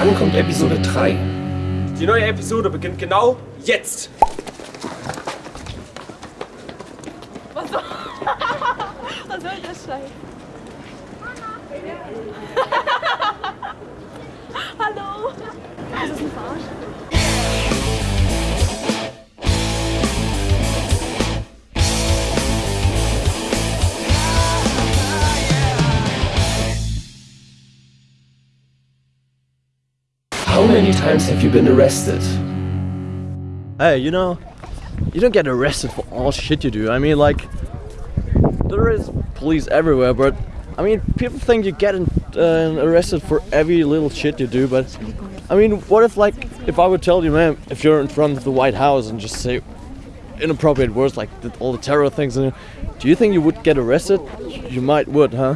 Wann kommt Episode 3? Die neue Episode beginnt genau jetzt. Was soll, Was soll das sein? Hallo? Ist das ein Verarsch? How many times have you been arrested? Hey, you know, you don't get arrested for all shit you do. I mean, like, there is police everywhere, but I mean, people think you get uh, arrested for every little shit you do. But I mean, what if, like, if I would tell you, man, if you're in front of the White House and just say inappropriate words like the, all the terror things, and do you think you would get arrested? You might would, huh?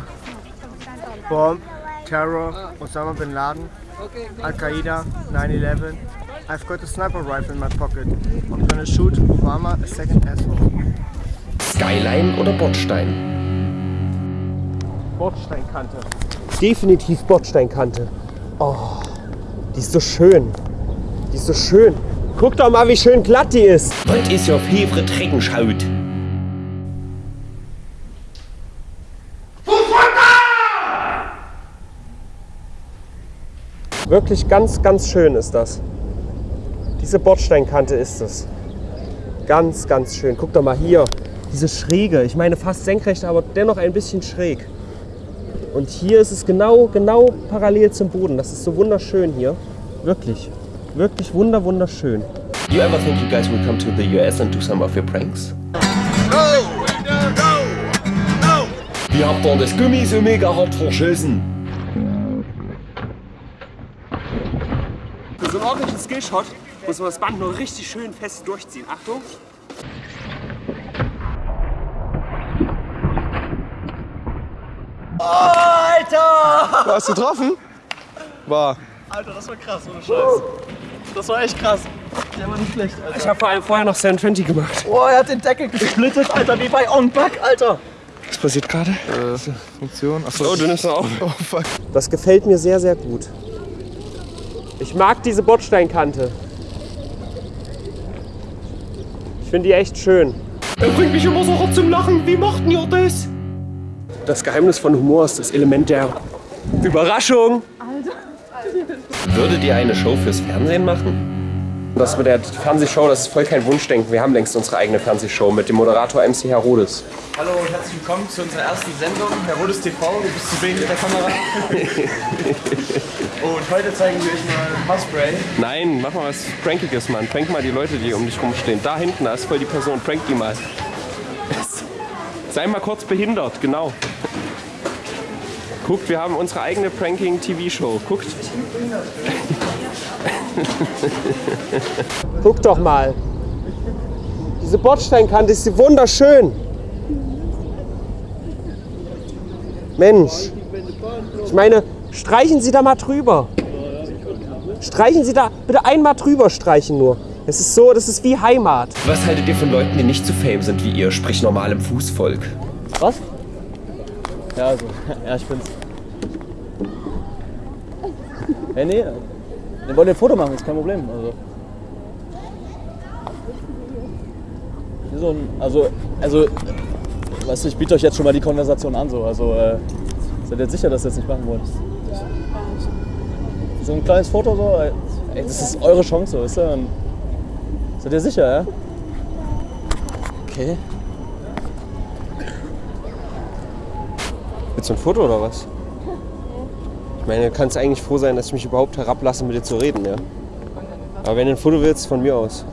Bomb, terror, Osama bin Laden, Al Qaeda, 9-11. I've got a sniper rifle in my pocket. I'm gonna shoot Obama a second asshole. Skyline oder Bordstein? Bordsteinkante. Definitiv Bordsteinkante. Oh, die ist so schön. Die ist so schön. Guck doch mal, wie schön glatt die ist. Wat is jouw favorite trekkingshout? Wirklich ganz, ganz schön ist das. Diese Bordsteinkante ist es. Ganz, ganz schön. Guck doch mal hier. Diese Schräge. Ich meine fast senkrecht, aber dennoch ein bisschen schräg. Und hier ist es genau, genau parallel zum Boden. Das ist so wunderschön hier. Wirklich. Wirklich wunder, wunderschön. Do you ever think you guys will come to the US and do some of your pranks? Wie habt ihr das Gummi so mega hart verschissen? So einen ordentlichen Skillshot muss man das Band nur richtig schön fest durchziehen. Achtung. Hast du getroffen? War. Alter, das war krass, ohne Scheiß. Das war echt krass. Der war nicht schlecht, Alter. Ich habe vor allem vorher noch 720 gemacht. Boah, er hat den Deckel gesplittet, Alter, wie bei On Back, Alter. Was passiert gerade? Äh, Funktion. Achso. Oh, du nimmst auf. Oh fuck. Das gefällt mir sehr, sehr gut. Ich mag diese Bordsteinkante. Ich finde die echt schön. Er bringt mich immer so hart zum Lachen. Wie machten ihr das? Das Geheimnis von Humor ist das Element der Überraschung. Würdet ihr eine Show fürs Fernsehen machen? Das mit der Fernsehshow, das ist voll kein Wunschdenken. Wir haben längst unsere eigene Fernsehshow mit dem Moderator MC Herodes. Hallo und herzlich willkommen zu unserer ersten Sendung, Herodes TV, du bist zu wenig mit der Kamera. und heute zeigen wir euch mal Haarspray. Nein, mach mal was Prankiges, Mann. Prank mal die Leute, die um dich rumstehen. Da hinten, da ist voll die Person. Prank die mal. Sei mal kurz behindert, genau. Guckt, wir haben unsere eigene Pranking-TV-Show. Guckt. Guck doch mal. Diese Bordsteinkante ist wunderschön. Mensch. Ich meine, streichen Sie da mal drüber. Streichen Sie da bitte einmal drüber streichen nur. Es ist so, das ist wie Heimat. Was haltet ihr von Leuten, die nicht so fame sind wie ihr, sprich normalem Fußvolk? Was? Ja, also, ja, ich bin's. Hey, nee, wir wollen ein Foto machen, ist kein Problem. Also. Wie so ein, also, also, weißt du, ich biete euch jetzt schon mal die Konversation an, so. Also, äh, seid ihr jetzt sicher, dass ihr das nicht machen wollt? So ein kleines Foto, so, ey, das ist eure Chance, so, weißt du? Und seid ihr sicher, ja? Okay. Willst du ein Foto oder was? Ich meine, du kannst eigentlich froh sein, dass ich mich überhaupt herablasse, mit dir zu reden, ja? Aber wenn du ein Foto willst, von mir aus.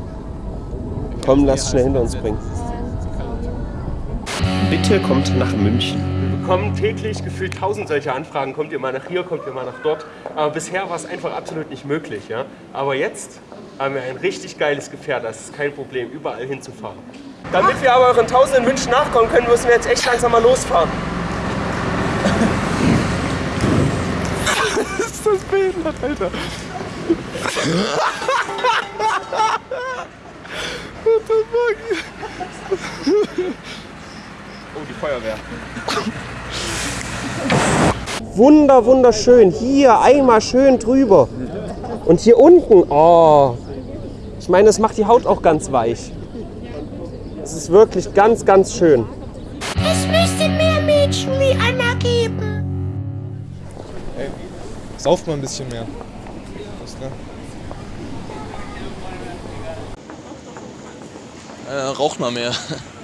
Komm, lass es schnell hinter uns bringen. Bitte kommt nach München. Wir bekommen täglich gefühlt tausend solche Anfragen. Kommt ihr mal nach hier, kommt ihr mal nach dort. Aber bisher war es einfach absolut nicht möglich. Ja? Aber jetzt haben wir ein richtig geiles Gefährt. Das ist kein Problem, überall hinzufahren. Damit wir aber euren tausenden Wünschen nachkommen können, müssen wir jetzt echt langsam mal losfahren. ist das behindert, Alter. What the fuck? Oh, die Feuerwehr. Wunder, wunderschön. Hier, einmal schön drüber. Und hier unten, oh. Ich meine, das macht die Haut auch ganz weich. Es ist wirklich ganz, ganz schön. Es müsste mehr Mädchen wie Anna geben. Sauft mal ein bisschen mehr. Was, ne? Äh, raucht mal mehr.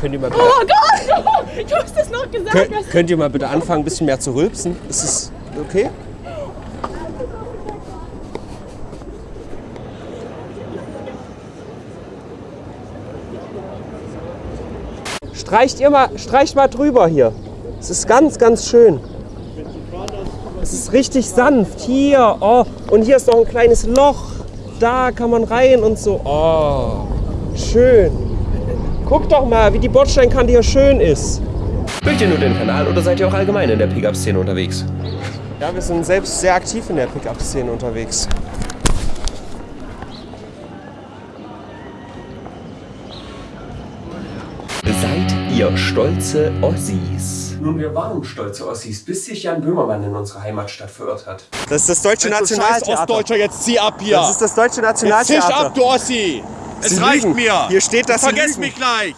Könnt ihr mal bitte, Oh Gott! Du hast das noch gesagt. könnt, könnt ihr mal bitte anfangen, ein bisschen mehr zu rülpsen? Ist es okay? Streicht ihr mal, streicht mal drüber hier. Es ist ganz, ganz schön. Es ist richtig sanft. Hier, oh. Und hier ist noch ein kleines Loch. Da kann man rein und so. Oh, schön. Guck doch mal, wie die Bordsteinkante hier schön ist. Mögt ihr nur den Kanal oder seid ihr auch allgemein in der Pickup-Szene unterwegs? Ja, wir sind selbst sehr aktiv in der Pickup-Szene unterwegs. Seid ihr stolze Ossis? Nun, wir waren stolze Ossis, bis sich Jan Böhmermann in unsere Heimatstadt verirrt hat. Das ist das deutsche Nationaltheater. Ostdeutscher, jetzt zieh ab hier. Das ist das deutsche jetzt zisch Nationaltheater. ab, du Ossi. Es Sie reicht lügen. mir. Hier steht, Sie Vergesst mich gleich.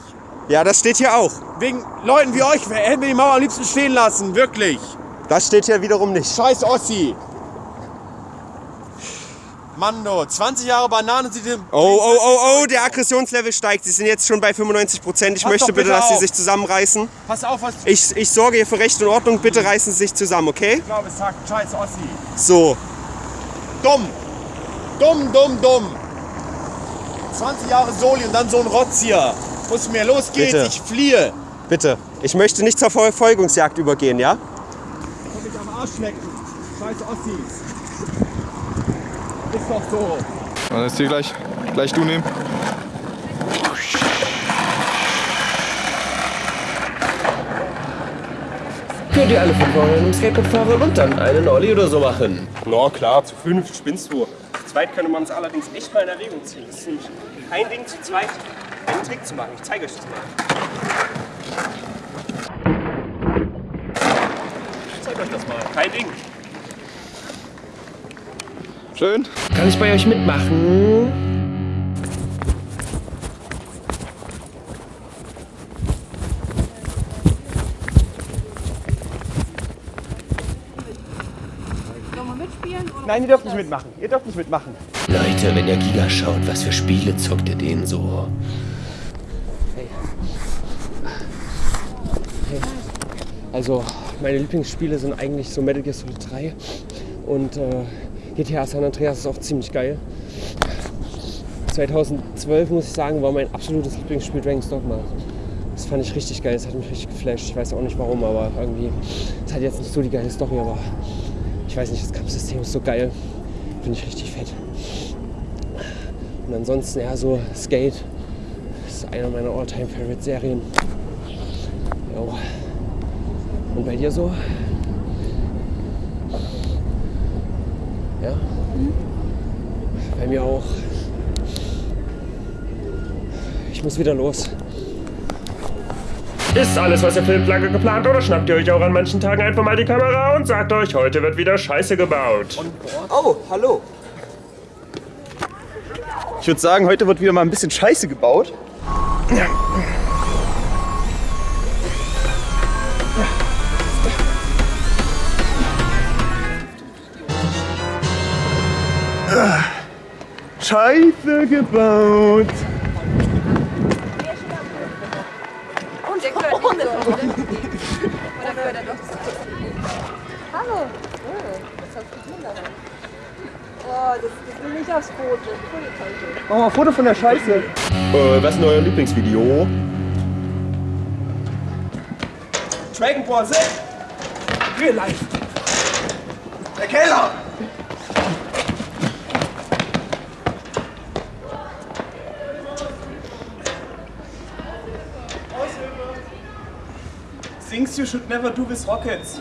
Ja, das steht hier auch. Wegen Leuten wie euch hätten wir die Mauer am liebsten stehen lassen. Wirklich. Das steht hier wiederum nicht. Scheiß Ossi. Mann, du, 20 Jahre Bananen sind im... Oh, oh, oh, oh, der Aggressionslevel steigt. Sie sind jetzt schon bei 95 Prozent. Ich Pass möchte bitte, bitte dass Sie sich zusammenreißen. Pass auf, was Ich, ich sorge hier für Recht und Ordnung. Bitte reißen Sie sich zusammen, okay? ich glaube, es sagt. Scheiß Ossi. So. Dumm. Dumm, dumm, dumm. 20 Jahre Soli und dann so ein Rotz hier. Muss mir, los geht's, Bitte. ich fliehe. Bitte. Ich möchte nicht zur Verfolgungsjagd übergehen, ja? Komm mich am Arsch lecken. Scheiß Ossis. Ist doch so. Dann ist hier gleich, gleich du nehmen. Könnt ihr alle fünf Euro in einem Skateboard fahren und dann einen Olli oder so machen? Na klar, zu fünf spinnst du. Zu zweit könnte man es allerdings echt mal in Erwägung ziehen. Das ist nämlich kein Ding, zu zweit einen Trick zu machen. Ich zeige euch das mal. Ich zeige euch das mal. Kein Ding. Schön. Kann ich bei euch mitmachen? Sollen wir mitspielen? Oder Nein, ihr dürft nicht mitmachen. Ihr dürft nicht mitmachen. Leute, wenn ihr Giga schaut, was für Spiele zockt ihr denen so? Also, meine Lieblingsspiele sind eigentlich so Metal Gear Solid 3 und äh, GTA San Andreas ist auch ziemlich geil. 2012 muss ich sagen, war mein absolutes Lieblingsspiel Dragon's Dogma. Das fand ich richtig geil, das hat mich richtig geflasht. Ich weiß auch nicht warum, aber irgendwie, es hat jetzt nicht so die geile Story, aber ich weiß nicht, das Kampfsystem ist so geil. Finde ich richtig fett. Und ansonsten eher so Skate. Das ist einer meiner All-Time Favorite Serien. Jo. Und bei dir so? Ja? Bei mir auch. Ich muss wieder los. Ist alles, was ihr filmt, lange geplant oder schnappt ihr euch auch an manchen Tagen einfach mal die Kamera und sagt euch, heute wird wieder Scheiße gebaut? Oh, hallo. Ich würde sagen, heute wird wieder mal ein bisschen Scheiße gebaut. Scheiße gebaut. Oder? Gehört er doch zu? Hallo. Oh, was hast du denn da? Oh, das, das will nicht aufs Foto. Machen wir ein Foto von der Scheiße. Äh, was ist denn euer Lieblingsvideo? Dragon Ball Z. Real Life. Der Keller. Things you should never do with rockets.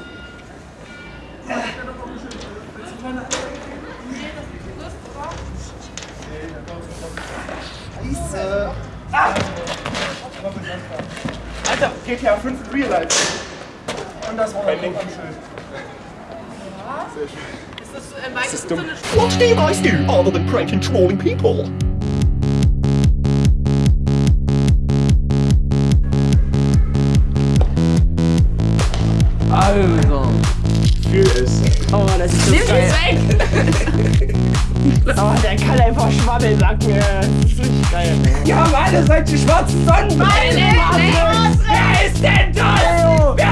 Scheiße. Ah. Alter, geh GTA 5 in Real Life. Und das war Kein Ding. Ist das meistens ist dumm. so eine What do you guys do other than prank and trolling people? Das ist so Nimm geil. weg! Oh, der kann einfach schwammeln, sag mir. Das ist richtig geil. Wir haben alle solche schwarzen Sonnenbrille. Wer ist denn das? Wer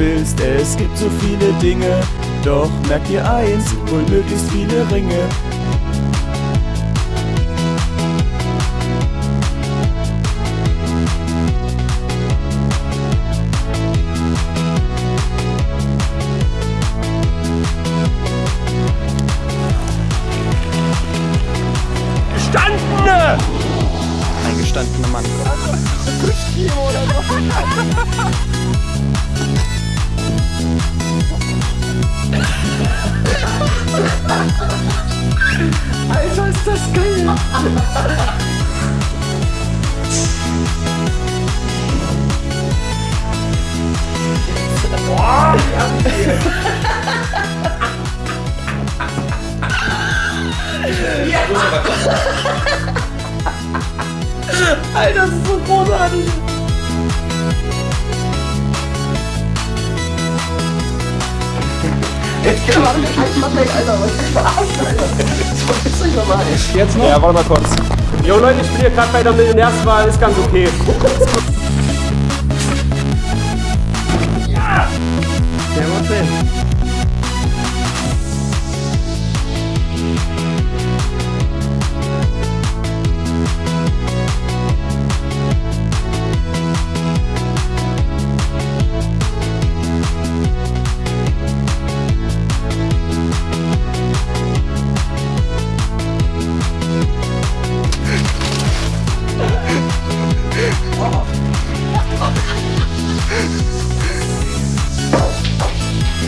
willst, es gibt so viele Dinge. Doch merk dir eins, hol möglichst viele Ringe. Jetzt noch? Ja, warte mal kurz. Jo Leute, ich bin hier gerade bei der Millionärswahl, ist ganz okay.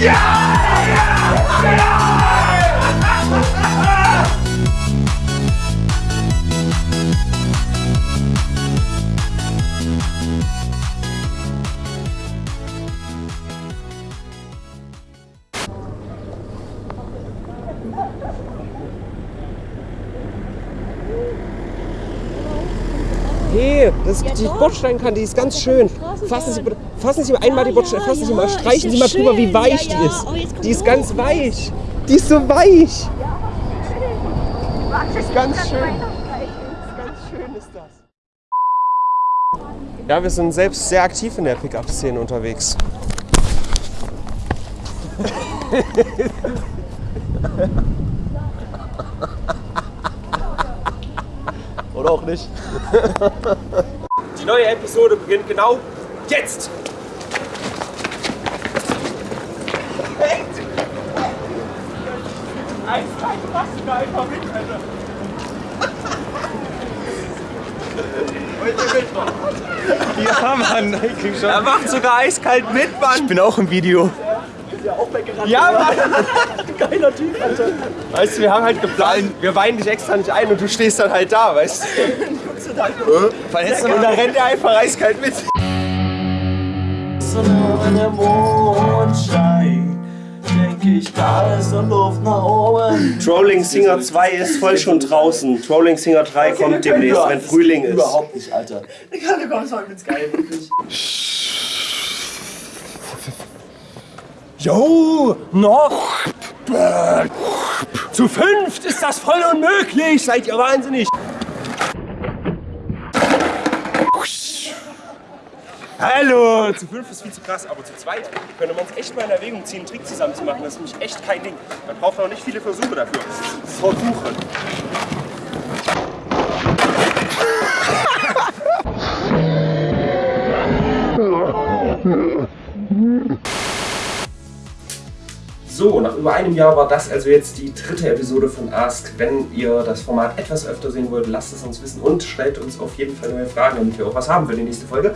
Yeah! Hey, das ist die Bordsteinkante, die ist ganz schön. Fassen Sie, fassen Sie einmal die Bordstein, fassen Sie mal, streichen Sie mal drüber, wie weich die ist. Die ist ganz weich. Die ist so weich. Das ist ganz schön. Ganz schön ist das. Ja, wir sind selbst sehr aktiv in der Pickup-Szene unterwegs. auch nicht. Die neue Episode beginnt genau jetzt. Ja, Mann, ich krieg schon. Er macht sogar eiskalt mit, Mann. Ich bin auch im Video. Ja, Mann. Geiler Typ, Alter. Weißt du, wir haben halt geplant, wir weinen dich extra nicht ein und du stehst dann halt da, weißt du? Verletzt Und dann rennt er einfach eiskalt mit. Wenn der Mond scheint, denke ich, da ist eine Luft nach oben. Trolling Singer 2 ist voll schon draußen. Trolling Singer 3 kommt demnächst, wenn Frühling ist. Überhaupt nicht, Alter. Digga, du kommst heute ins Geil, wirklich. Jo, noch. Zu fünft ist das voll unmöglich. Seid ihr wahnsinnig? Hallo! Zu fünf ist viel zu krass, aber zu zweit könnte man es echt mal in Erwägung ziehen, einen Trick zusammen zu machen. Das ist nämlich echt kein Ding. Man braucht auch nicht viele Versuche dafür. Versuche. So, nach über einem Jahr war das also jetzt die dritte Episode von Ask. Wenn ihr das Format etwas öfter sehen wollt, lasst es uns wissen und stellt uns auf jeden Fall neue Fragen, damit wir auch was haben für die nächste Folge.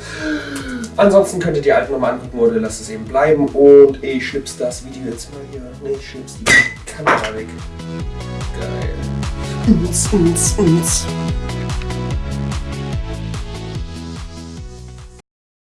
Ansonsten könnt ihr die alten nochmal angucken oder lasst es eben bleiben. Und ich schnips das Video jetzt mal hier. Ne, ich schnips die Kamera weg. Geil. Uns, uns, uns.